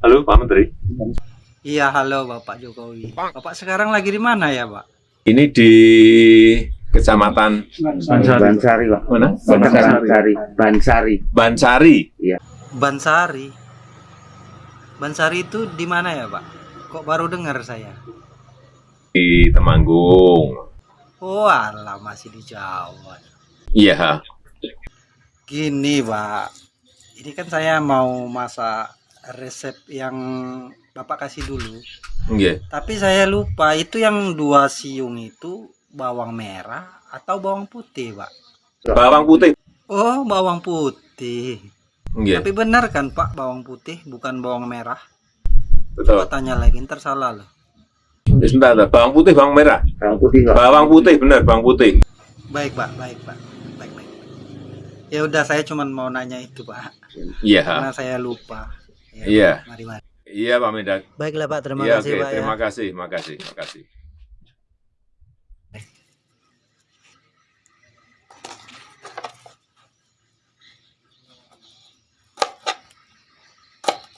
Halo Pak Menteri. Iya, halo Bapak Jokowi. Bapak sekarang lagi di mana ya, Pak? Ini di Kecamatan Bansari, Bansari Pak. Mana? Bansari. Bansari. Bansari. Iya. Bansari. Bansari itu di mana ya, Pak? Kok baru dengar saya? Di Temanggung. Oh, alah masih di Jawa. Iya. Gini, Pak ini kan saya mau masak resep yang Bapak kasih dulu. Iya. Tapi saya lupa itu yang dua siung itu bawang merah atau bawang putih, Pak? Bawang putih. Oh, bawang putih. Iya. Tapi benar kan, Pak, bawang putih bukan bawang merah? Betul. Coba tanya lagi, ntar salah loh. Ya, sebentar. Bawang putih, bawang merah. Bawang putih, Pak. Bawang putih, benar, bawang putih. Baik, Pak, baik, Pak. Ya udah, saya cuma mau nanya itu, Pak. Iya. Karena saya lupa. Ya, Iya. Mari, mari. Iya Pak Mendak. Baiklah, Pak. Terima Iya, kasih, oke. Pak. ya. Terima kasih, makasih, makasih.